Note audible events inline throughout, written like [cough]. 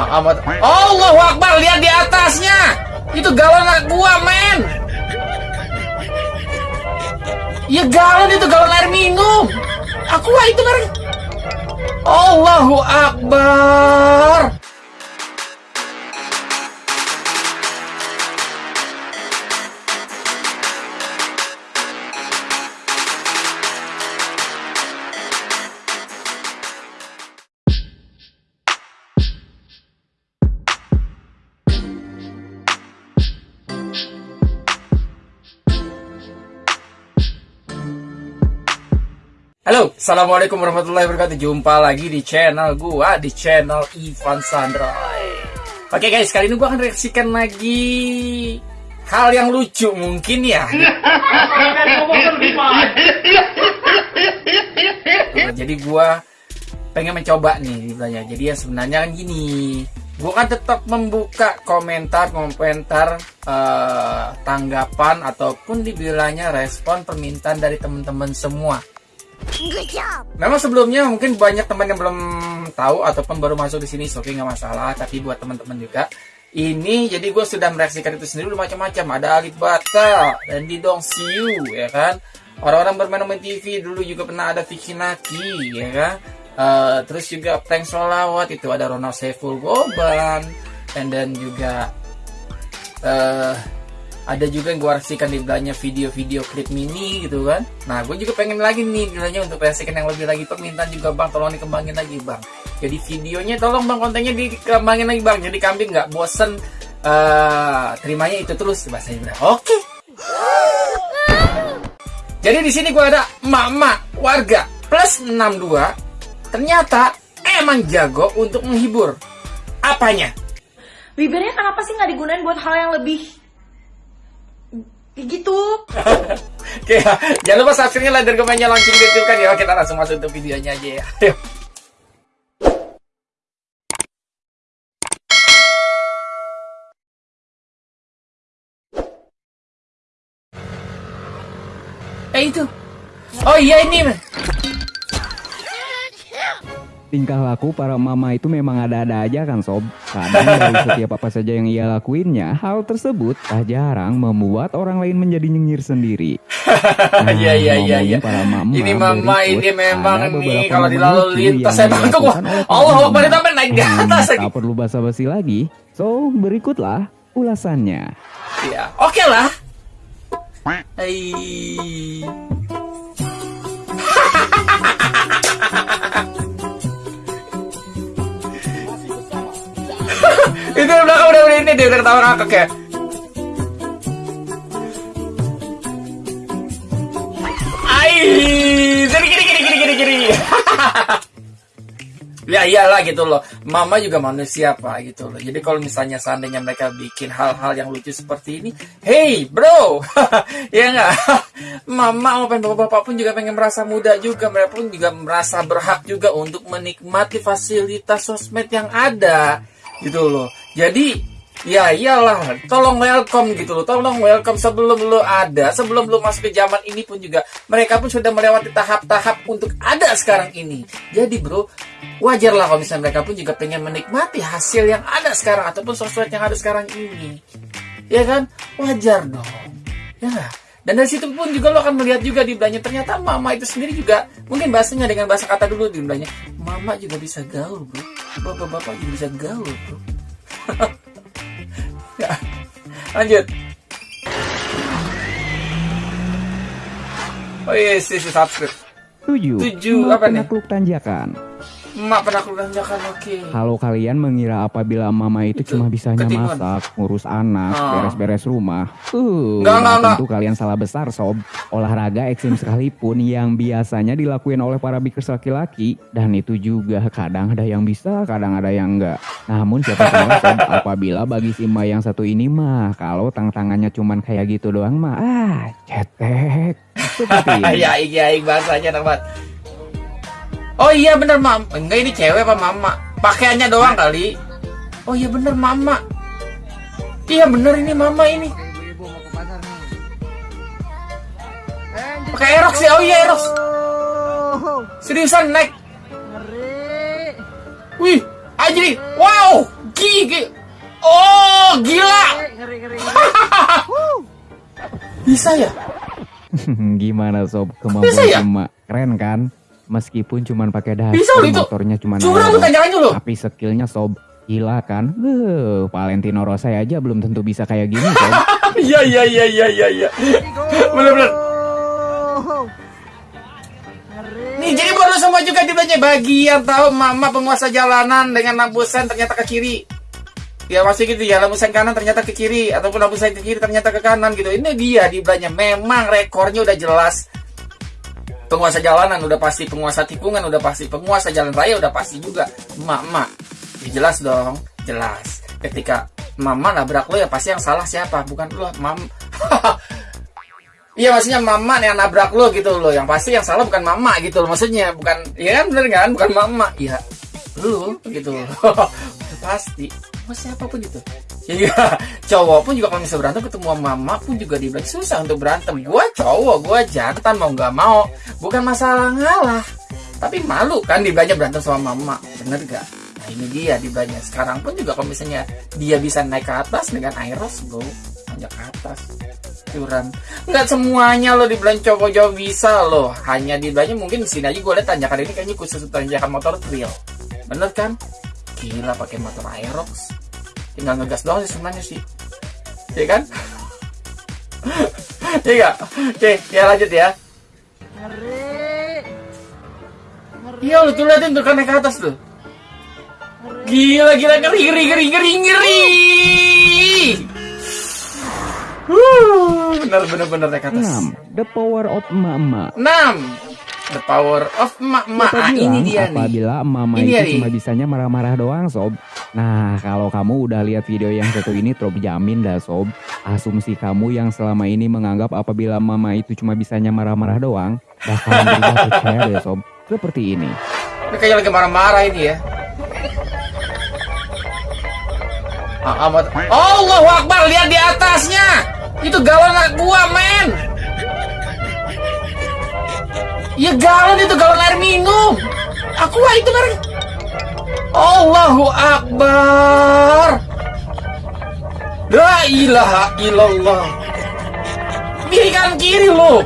Ah, amat. Allahu Akbar, lihat di atasnya. Itu galon anak gua, men. Ya galon itu galon air minum. Aku itu merek. Allahu Akbar. Halo, Assalamualaikum warahmatullahi wabarakatuh. Jumpa lagi di channel gua Di channel Ivan Sandroy Oke guys, kali ini gua akan reaksikan lagi Hal yang lucu mungkin ya. Nah, Jadi gua pengen mencoba nih bilangnya. Jadi ya sebenarnya kan gini Gua kan tetap membuka komentar-komentar eh, Tanggapan ataupun dibilangnya respon permintaan dari teman-teman semua Memang sebelumnya mungkin banyak teman yang belum tahu ataupun baru masuk di sini, so, nggak masalah. Tapi buat teman-teman juga, ini jadi gue sudah mereaksikan itu sendiri macam-macam. Ada Alif Bata dan di Dong Siu, ya kan. Orang-orang bermain main TV dulu juga pernah ada Vicky Naki, ya kan. Eh, terus juga prank solawat itu ada Ronald Saiful Goban, dan dan juga eh ada juga yang gue reaksikan di belakangnya video-video klip mini gitu kan. Nah gue juga pengen lagi nih bilangnya untuk reaksikan yang lebih lagi. Permintaan juga bang tolong dikembangin lagi bang. Jadi videonya tolong bang kontennya dikembangin lagi bang. Jadi kambing nggak bosen eh terimanya itu terus bahasa Ibrani oke. Jadi di sini gue ada mama warga plus 62 ternyata emang jago untuk menghibur. Apanya? Bibirnya kenapa sih nggak digunain buat hal yang lebih kayak gitu? [laughs] Oke ya, jangan lupa subscribe like dan komennya launching di YouTube kan ya. Kita langsung masuk untuk videonya aja ya. Ayo. Eh itu. Oh iya ini. Tingkah laku para mama itu memang ada-ada aja kan sob Kadang dari setiap apa saja yang ia lakuinnya Hal tersebut tak jarang membuat orang lain menjadi nyengir sendiri [laughs] Nah, Iya iya iya iya. para mama Ini mama berikut, ini memang nih kalau di momen lalu lucu lintas saya bangkok para Allah. Akbar itu sampai naik di Hmm, atas lagi. Tak perlu basa-basi lagi So berikutlah ulasannya Ya, oke lah. Hai. Di belakang udah udah ini dia udah ketawa ngakak ya. Ai, gini gini gini gini gini gini. [laughs] Ya iyalah gitu loh. Mama juga manusia pak gitu loh. Jadi kalau misalnya seandainya mereka bikin hal-hal yang lucu seperti ini, hey bro, [laughs] ya nggak? [laughs] Mama maupun bapak-bapak pun juga pengen merasa muda juga. Mereka pun juga merasa berhak juga untuk menikmati fasilitas sosmed yang ada gitu loh. Jadi Ya iyalah, tolong welcome gitu loh, tolong welcome sebelum lo ada, sebelum lo masuk ke zaman ini pun juga mereka pun sudah melewati tahap-tahap untuk ada sekarang ini. Jadi bro, wajar lah kalau misalnya mereka pun juga pengen menikmati hasil yang ada sekarang ataupun sosmed yang ada sekarang ini. Ya kan, wajar dong. Ya nggak? Dan dari situ pun juga lo akan melihat juga di belakangnya ternyata mama itu sendiri juga mungkin bahasanya dengan bahasa kata dulu di belakangnya mama juga bisa gaul bro, bapak-bapak juga bisa gaul bro. [laughs] Ya. Lanjut. Oh iya, yes, yes, subscribe. 7. Tujuh, apa nih? Penakluk tanjakan Mak pernah aku tanjakan, oke. Kalau kalian mengira apabila mama itu, Itu, cuma bisanya masak, ngurus anak, Ah. beres-beres rumah, uh, Enggak, enggak, enggak. tentu kalian salah besar sob. Olahraga ekstrim sekalipun yang biasanya dilakuin oleh para bikers laki-laki dan itu juga kadang ada yang bisa, kadang ada yang enggak. Namun siapa tahu [laughs] sob, apabila bagi si Mbak yang satu ini mah, kalau tang-tangannya cuman kayak gitu doang mah, ah, cetek. [laughs] Seperti ini. ya, iya, iya, bahasanya banget oh iya bener mam, enggak ini cewek apa mama? Pakaiannya doang kali. Oh iya bener mama. Iya bener ini mama ini. Pakai erok sih, ya? oh iya erok. seriusan naik wih aja nih wow gigi. Oh gila. [laughs] Bisa ya? [laughs] Gimana sob? Kemampuan ya? keren kan? Meskipun cuman pakai dasar Bisa motornya cuman Curang. Tapi skillnya sob gila kan? Eh, Valentino Rossi aja belum tentu bisa kayak gini sob. [laughs] Iya iya iya iya iya iya. Bener bener. Nih jadi baru semua juga dibelanja bagi yang tahu mama penguasa jalanan dengan lampu sen ternyata ke kiri. Ya masih gitu ya lampu sen kanan ternyata ke kiri ataupun lampu sen ke kiri ternyata ke kanan gitu. Ini dia dibelanja memang rekornya udah jelas. Penguasa jalanan udah pasti, penguasa tikungan udah pasti, penguasa jalan raya udah pasti juga. Emak-emak. Ya jelas dong, jelas. Ketika mama nabrak lo ya pasti yang salah siapa? Bukan lo, mam. [laughs] Iya maksudnya mama yang nabrak lo gitu loh. Yang pasti yang salah bukan mama gitu loh. Maksudnya bukan, ya kan bener kan? Bukan mama. Iya, lu gitu loh. [laughs] pasti. Mau siapa pun itu. Jadi [laughs] cowok pun juga kalau misalnya berantem ketemu sama mama pun juga dibilang susah untuk berantem. Gua cowok, gua jantan mau nggak mau. Bukan masalah ngalah. Tapi malu kan dibelanja berantem sama mama. Bener gak? Nah ini dia dibelanja. Sekarang pun juga kalau misalnya dia bisa naik ke atas dengan Airos bro. Hanya ke atas curang nggak semuanya lo di belanja cowok jauh bisa loh hanya di belanja mungkin sini aja gue lihat tanjakan ini kayaknya khusus tanjakan motor trail bener kan gila pakai motor Aerox tinggal ngegas doang sih sebenarnya sih. Ya kan? [laughs] Iya nggak? oke ya lanjut ya. Iya lo tuh liatin tuh kan naik ke atas tuh. Gila gila ngeri ngeri ngeri ngeri ngeri. Wuh, bener bener bener naik ke atas. 6. The power of emak-emak. 6 The power of mak-mak Siapa Ah, ini dia nih. apabila mama Ini itu cuma bisanya marah-marah doang sob. Nah kalau kamu udah lihat video yang satu ini Trop jamin dah sob. Asumsi kamu yang selama ini menganggap apabila mama itu cuma bisanya marah-marah doang Bakalan berubah percaya deh sob. Seperti ini. Ini kayaknya lagi marah-marah ini ya. Ah, amat. Allahu Akbar, lihat di atasnya. Itu galon anak gua, men. Iya galon itu galon air minum. Aku itu merek. Allahu Akbar. La ilaha illallah. Kiri kanan kiri lo.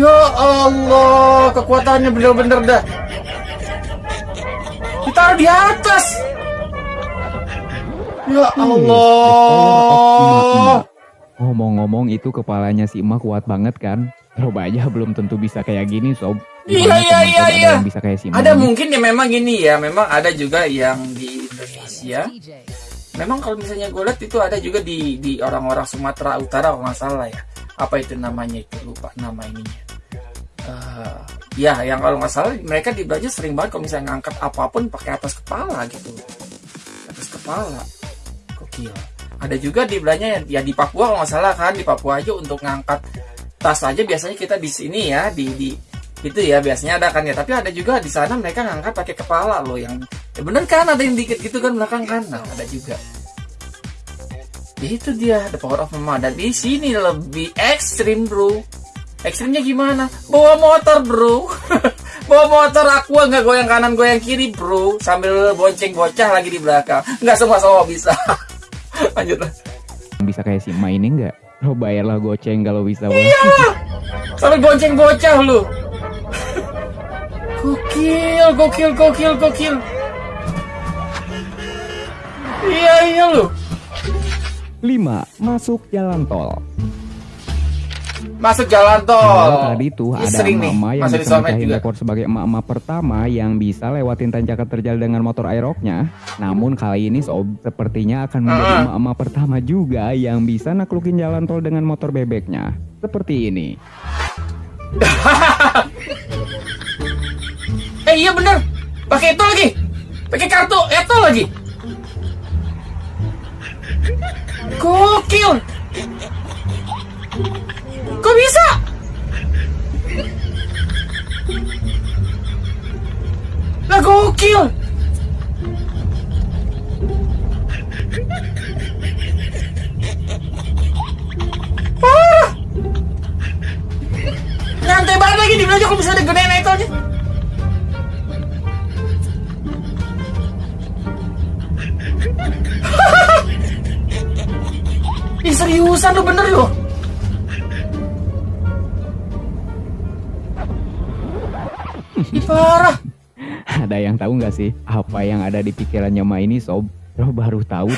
Ya Allah, kekuatannya bener-bener dah. Ditaruh di atas. Ya Allah. Ngomong-ngomong itu kepalanya si emak kuat banget kan Coba aja belum tentu bisa kayak gini sob Iya, iya, iya, ada iya. yang bisa kayak si emak Ada mungkin ya memang gini ya, memang ada juga yang di Indonesia. Memang kalau misalnya gue lihat itu ada juga di di orang-orang Sumatera Utara kalau nggak salah ya. Apa itu namanya itu lupa nama ininya. Eh, ya, yang kalau nggak salah mereka di belajar sering banget kalau misalnya ngangkat apa pun pakai atas kepala gitu. Atas kepala. Gokil. Ada juga di belanja yang ya di Papua kalau nggak salah kan di Papua aja untuk ngangkat tas aja biasanya kita di sini ya di di itu ya biasanya ada kan ya. Tapi ada juga di sana mereka ngangkat pakai kepala loh yang ya bener kan ada yang dikit gitu kan belakang kan? Nah ada juga. Itu dia the power of mama. Dan di sini lebih ekstrim bro. Ekstrimnya gimana? Bawa motor bro. [laughs] Bawa motor aku nggak goyang kanan goyang kiri bro. Sambil bonceng bocah lagi di belakang. Nggak semua semua bisa [laughs] [laughs] lanjut lah. Bisa kayak si emak ini enggak? Lo bayarlah goceng kalau bisa Bang. Iya. sambil bonceng bocah lu gokil gokil gokil gokil iya iya lu 5. Masuk jalan tol masuk jalan tol. Kalau tadi Ini ada mama yang masuk di bisa mecahin rekor sebagai emak-emak pertama yang bisa lewatin tanjakan terjal dengan motor aeroknya. Namun kali ini sob sepertinya akan menjadi emak-emak pertama juga yang bisa naklukin jalan tol dengan motor bebeknya. Seperti ini. [laughs] eh iya bener. Pakai itu lagi. Pakai kartu itu lagi. Gokil kok bisa? Lah gokil. Parah. Nyantai banget lagi di belakang kalau bisa ada gedein itu aja Ih seriusan lu bener loh. Parah. Ada yang tahu nggak sih apa yang ada di pikirannya Ma ini sob? Bro baru tahu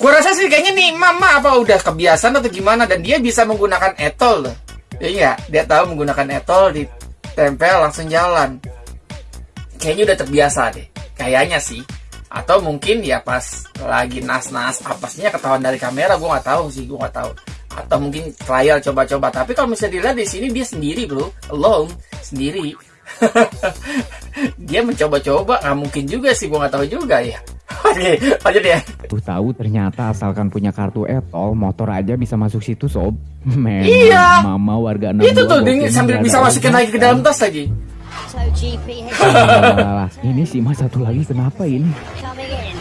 Gua rasa sih kayaknya nih mama apa udah kebiasaan atau gimana dan dia bisa menggunakan etol loh. Iya, dia tahu menggunakan etol ditempel langsung jalan. Kayaknya udah terbiasa deh. Kayaknya sih. Atau mungkin ya pas lagi nas-nas apasnya ketahuan dari kamera gua nggak tahu sih, gua nggak tahu. Atau mungkin trial coba-coba. Tapi kalau misalnya dilihat di sini dia sendiri bro, alone, sendiri. [laughs] dia mencoba-coba nggak mungkin juga sih gua nggak tahu juga ya. [laughs] Oke, lanjut ya. baru tahu ternyata asalkan punya kartu etol motor aja bisa masuk situ sob. [laughs] Memang Iya. Mama warga Itu 62 tuh sambil bisa ada masukin lagi ke dalam tas lagi. So ini sih mas satu lagi kenapa ini?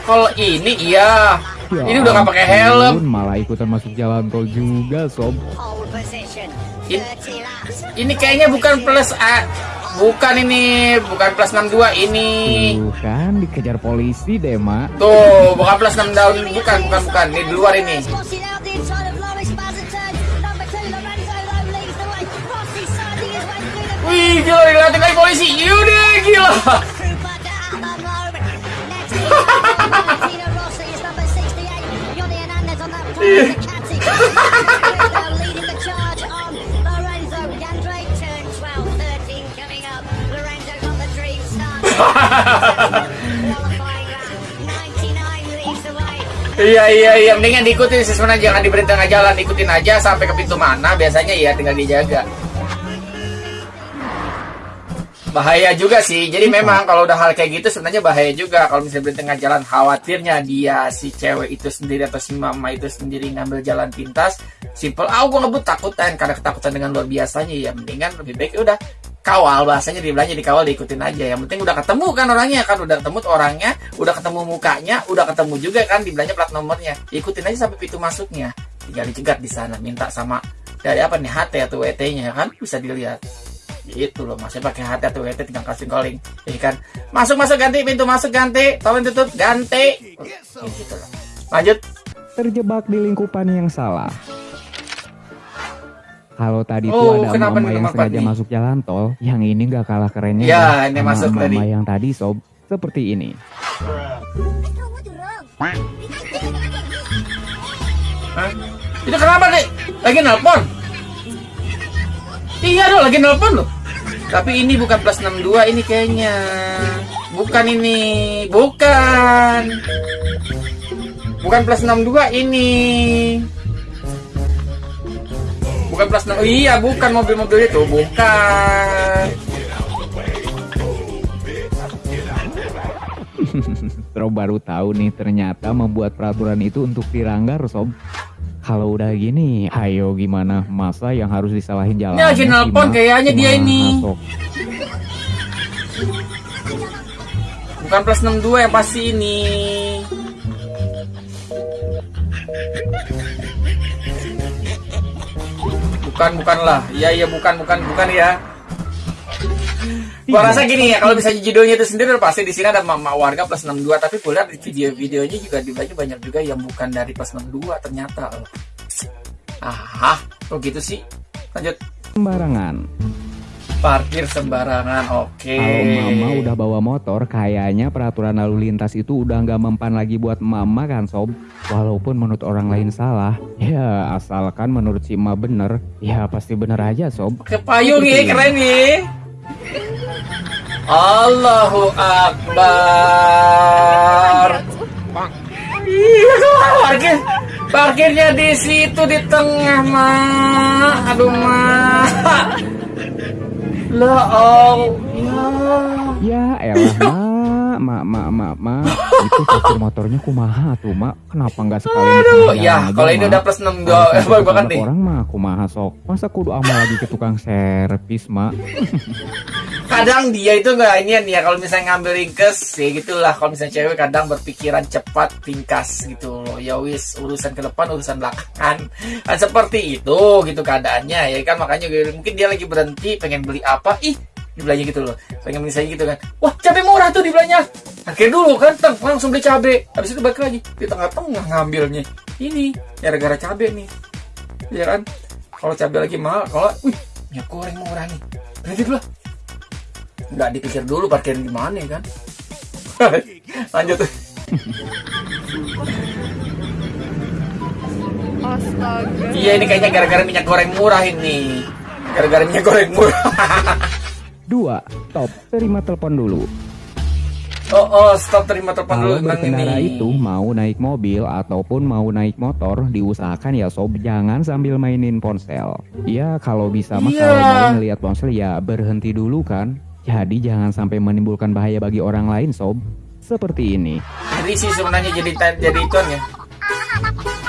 Kalau ini iya. Ya Ini udah nggak pakai helm. Malah ikutan masuk jalan tol juga sob. Pole position. In- 30 laps. Ini kayaknya bukan plus A. Bukan ini, bukan plus 62 ini. Tuh kan dikejar polisi deh mak. Tuh, bukan plus 6 daun, bukan, bukan, bukan. Ini di luar ini. Wih, gila, dilihatin lagi polisi. Yaudah, gila. [laughs] Iya, iya, iya. Mendingan diikutin sebenarnya. Jangan di tengah jalan. Ikutin aja sampai ke pintu mana. Biasanya ya tinggal dijaga. Bahaya juga sih. Jadi memang kalau udah hal kayak gitu sebenarnya bahaya juga. Kalau misalnya berhenti tengah jalan, khawatirnya dia si cewek itu sendiri atau si mama itu sendiri ngambil jalan pintas. Simple, ah gue ngebut takutan karena ketakutan dengan luar biasanya ya. Mendingan lebih baik ya udah kawal bahasanya dibilangnya dikawal diikutin aja yang penting udah ketemu kan orangnya kan udah ketemu orangnya udah ketemu mukanya udah ketemu juga kan dibilangnya plat nomornya ikutin aja sampai pintu masuknya tinggal dicegat di sana minta sama dari apa nih HT atau WT nya kan bisa dilihat itu loh masih pakai HT atau WT tinggal kasih calling jadi kan masuk masuk ganti pintu masuk ganti tolong tutup ganti Ya, gitu loh lanjut Terjebak di lingkupan yang salah. Kalau tadi Oh, tuh ada mama nih yang sengaja Fadli? masuk jalan tol, yang ini nggak kalah kerennya. Ya, dah ini sama masuk mama tadi. yang tadi sob, seperti ini. Hah? Itu kenapa deh? Lagi nelpon? Iya dong, lagi nelpon loh. Tapi ini bukan plus 62 ini kayaknya. Bukan ini, bukan. Bukan plus 62 ini. Bukan plus 6. Oh, iya, bukan mobil-mobil itu, bukan. Terus baru tahu nih ternyata membuat peraturan itu untuk diranggar sob. Kalau udah gini, ayo gimana masa yang harus disalahin jalan? Ini lagi nelpon kayaknya dia ini. Bukan plus 62 yang pasti ini. Bukan, bukanlah. Iya, iya, bukan, bukan, bukan ya. Gua rasa gini ya, kalau misalnya judulnya itu sendiri pasti di sini ada mama warga plus 62, tapi gue lihat di video-videonya juga dibaca banyak juga yang bukan dari plus 62 ternyata. Ah, kok gitu sih? Lanjut. Sembarangan. Parkir sembarangan, oke. Kalau mama udah bawa motor, kayaknya peraturan lalu lintas itu udah nggak mempan lagi buat mama kan sob. Walaupun menurut orang lain salah, ya asalkan menurut si Ma bener, ya pasti bener aja sob. ke payung ya keren nih Allahu Akbar iya parkir parkirnya di situ di tengah mah aduh mah [laughs] lah oh ya Ya elah ma, ma, ma, ma, ma. Itu parkir motornya kumaha tuh mak. Kenapa nggak sekali aduh ya kalau ini udah plus 62 eh, gua gua ganti Orang mah kumaha sok. Masa kudu amal lagi ke tukang servis mak. [laughs] kadang dia itu nggak ini ya kalau misalnya ngambil ringkes ya gitulah. Kalau misalnya cewek kadang berpikiran cepat tingkas gitu loh. Ya wis urusan ke depan urusan belakangan. Kan seperti itu gitu keadaannya ya kan? Makanya mungkin dia lagi berhenti pengen beli apa? Ih dibelanja gitu loh. Pengen saya gitu kan. Wah cabai murah tuh dibelanja akhirnya dulu kan teng langsung beli cabai. Habis itu balik lagi di tengah-tengah ngambilnya. Ini gara-gara cabai nih. Ya kan? Kalau cabai lagi mahal kalau wih minyak goreng murah nih. Berarti dulu nggak dipikir dulu parkirin di mana kan [laughs] lanjut Astaga. iya ini kayaknya gara-gara minyak goreng murah ini gara-gara minyak goreng murah [laughs] 2. Top, terima telepon dulu. oh oh stop terima telepon dulu Kalau tentang berkendara ini itu mau naik mobil ataupun mau naik motor, diusahakan ya sob jangan sambil mainin ponsel. Ya kalau bisa mah Iya. kalau mau ngeliat ponsel ya berhenti dulu kan. Jadi jangan sampai menimbulkan bahaya bagi orang lain sob. Seperti ini. Jadi sih sebenarnya jadi jadi ituan ya.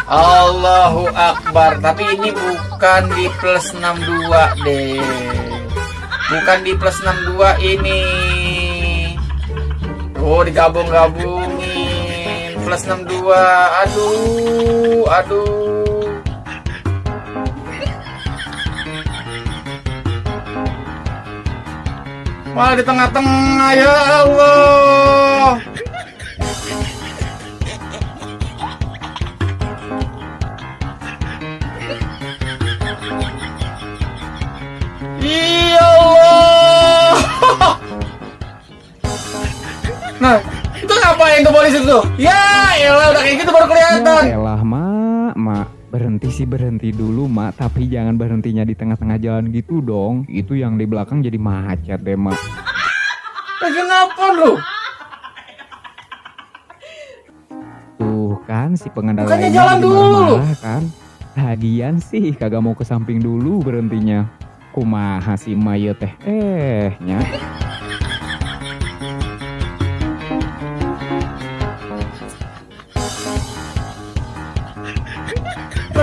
Allahu Akbar. Tapi ini bukan di plus 62 deh. Bukan di plus 62 ini. Oh, digabung-gabungin. Plus 62. Aduh, aduh. Malah di tengah-tengah ya Allah. Ya Allah. Nah, itu ngapain tuh polisi tuh? Ya, elah udah kayak gitu baru kelihatan. Ya elah mak, mak. Berhenti sih berhenti dulu mak, tapi jangan berhentinya di tengah-tengah jalan gitu dong. Itu yang di belakang jadi macet deh mak. Nah, kenapa lu? Tuh kan si pengendara Bukannya ini jalan dulu. kan. Lagian sih kagak mau ke samping dulu berhentinya. Kumaha si Maya teh eh nya.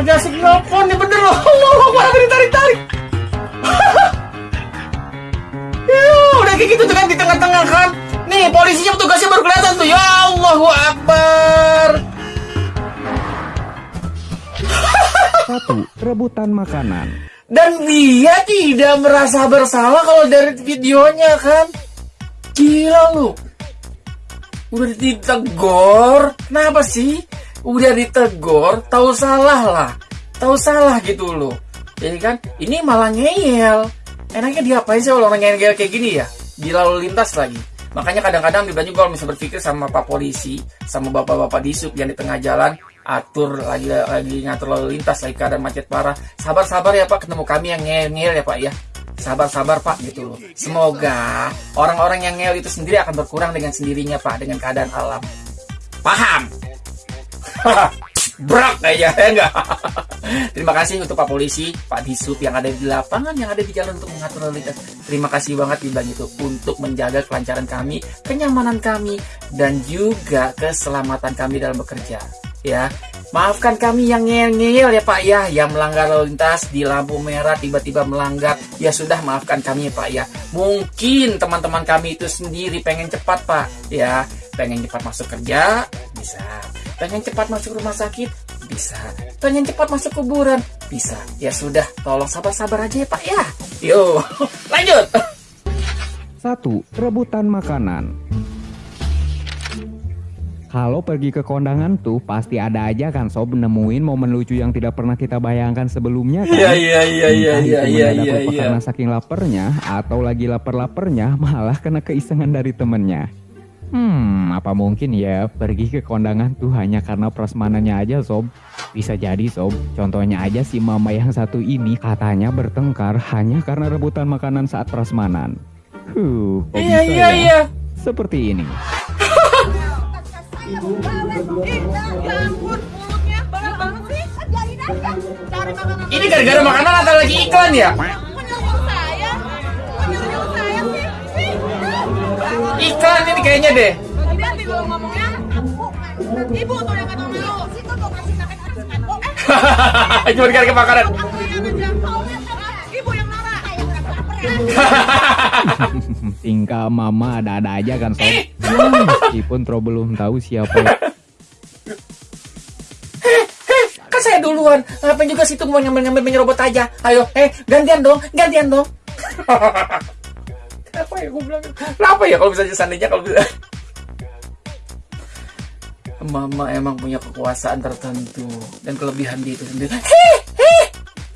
Lagi asik nelfon nih bener loh. Allah, Allah, ada ditarik-tarik. [laughs] Ya, udah kayak gitu tuh kan di tengah-tengah kan. Nih, polisinya petugasnya baru kelihatan tuh. Ya Allahu Akbar. [laughs] Satu, rebutan makanan. Dan dia tidak merasa bersalah kalau dari videonya kan. Gila lu. Udah ditegur. Kenapa sih? Udah ditegur, tahu salah lah. Tahu salah gitu loh. Jadi kan ini malah ngeyel. Enaknya diapain sih kalau orang ngeyel kayak gini ya? Di lalu lintas lagi. Makanya kadang-kadang Dibla juga kalau misalnya berpikir sama Pak Polisi, sama Bapak-Bapak di sub yang di tengah jalan, atur lagi lagi ngatur lalu lintas lagi keadaan macet parah. Sabar-sabar ya Pak, ketemu kami yang ngeyel ya Pak ya. Sabar-sabar Pak gitu loh. Semoga orang-orang yang ngeyel itu sendiri akan berkurang dengan sendirinya Pak, dengan keadaan alam. Paham? [laughs] Brak aja ya enggak. [laughs] Terima kasih untuk Pak Polisi, Pak Disub yang ada di lapangan, yang ada di jalan untuk mengatur lalu lintas. Terima kasih banget Dibilang itu untuk menjaga kelancaran kami, kenyamanan kami, dan juga keselamatan kami dalam bekerja. Ya, maafkan kami yang ngeyel-ngeyel ya Pak ya, yang melanggar lalu lintas di lampu merah tiba-tiba melanggar. Ya sudah maafkan kami ya Pak ya. Mungkin teman-teman kami itu sendiri pengen cepat Pak, ya, pengen cepat masuk kerja, bisa pengen cepat masuk rumah sakit? Bisa. Pengen cepat masuk kuburan? Bisa. Ya sudah tolong sabar-sabar aja ya pak ya. Yo. [laughs] Lanjut. Satu, rebutan makanan. Kalau pergi ke kondangan tuh pasti ada aja kan sob nemuin momen lucu yang tidak pernah kita bayangkan sebelumnya kan. iya iya iya iya iya iya iya iya. karena saking laparnya atau lagi lapar-laparnya malah kena keisengan dari temennya. Hmm, apa mungkin ya pergi ke kondangan tuh hanya karena prasmanannya aja sob? Bisa jadi sob, contohnya aja si mama yang satu ini katanya bertengkar hanya karena rebutan makanan saat prasmanan. Huh, kok iya bisa iya ya? iya Seperti ini. Ya ampun, mulutnya banyak banget sih. Cari makanan. ini gara-gara makanan atau lagi iklan ya iklan ini kayaknya deh Bagaimana ibu ngomongnya? Ibu tuh yang kata mau. Situ tuh kasih makan Eh, [laughs] cuma gara-gara makanan ngejam. Ibu yang marah. [laughs] Tingkah mama ada-ada aja kan sob. Ya, meskipun Tro belum tahu siapa kan saya duluan ngapain juga situ mau ngambil-ngambil menyerobot aja ayo eh gantian dong gantian dong [laughs] kenapa ya gue bilang kenapa ya kalau misalnya seandainya kalau bisa mama emang punya kekuasaan tertentu dan kelebihan dia itu sendiri heh heh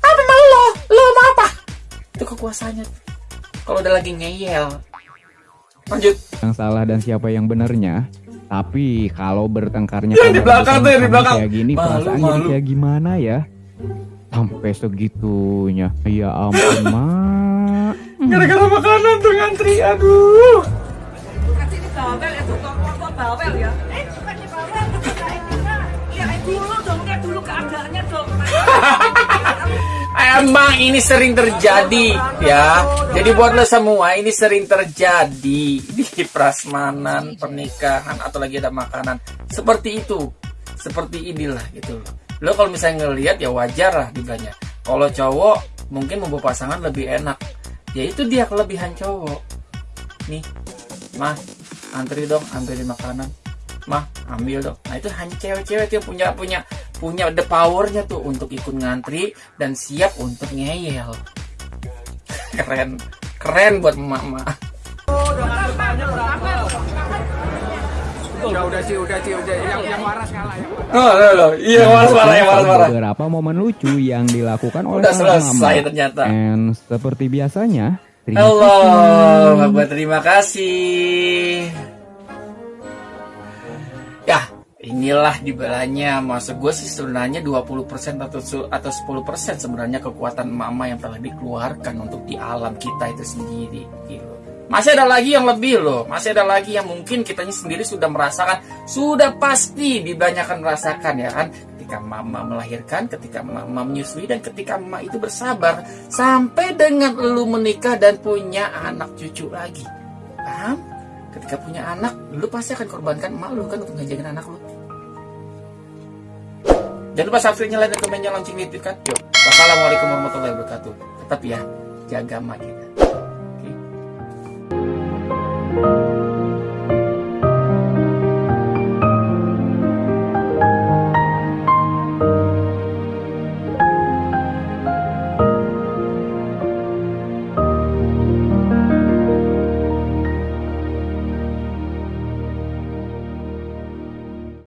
apa mau lo lo mau apa itu kekuasaannya kalau udah lagi ngeyel lanjut yang salah dan siapa yang benernya. Tapi kalau bertengkarnya Yang di belakang tuh, di belakang. kayak gini Malu, perasaan jadi malu. kayak gimana ya? Sampai segitunya. Ya ampun, [laughs] Mak. gara-gara makanan tuh ngantri aduh Kasih ini bawel ya, tukang motor bawel ya. Eh, bukan di bawel, kayak gimana? Ya kayak dulu dong, kayak dulu keadaannya dong. [laughs] Emang ini sering terjadi ya. Jadi buat lo semua ini sering terjadi di prasmanan, pernikahan atau lagi ada makanan seperti itu. Seperti inilah gitu loh. Lo kalau misalnya ngelihat ya wajar lah dibilangnya. Kalau cowok mungkin membawa pasangan lebih enak. Ya itu dia kelebihan cowok. Nih, mah antri dong ambilin makanan. Mah ambil dong. Nah itu hanya cewek-cewek yang punya punya punya the powernya tuh untuk ikut ngantri dan siap untuk ngeyel. Keren, keren buat mama. Udah, udah sih, udah sih, udah. Yang, yang waras kalah. Yang Oh, loh, loh. iya marah-marah, ya marah-marah. Beberapa momen lucu yang dilakukan oleh Udah selesai mama. ternyata. And seperti biasanya, terima Halo, kasih. Bapak terima kasih. Ya, inilah dibalanya. Maksud gue sih sebenarnya 20% atau atau 10% sebenarnya kekuatan mama yang telah dikeluarkan untuk di alam kita itu sendiri. Gitu. Masih ada lagi yang lebih loh. Masih ada lagi yang mungkin kitanya sendiri sudah merasakan, sudah pasti dibanyakan merasakan ya kan. Ketika mama melahirkan, ketika mama menyusui dan ketika mama itu bersabar sampai dengan lu menikah dan punya anak cucu lagi. Paham? Ketika punya anak, lu pasti akan korbankan emak lu kan untuk ngejagain anak lu. Jangan lupa subscribe-nya, like, dan komennya, lonceng notifikan. Yuk, wassalamualaikum warahmatullahi wabarakatuh. Tetap ya, jaga emak kita. Oke.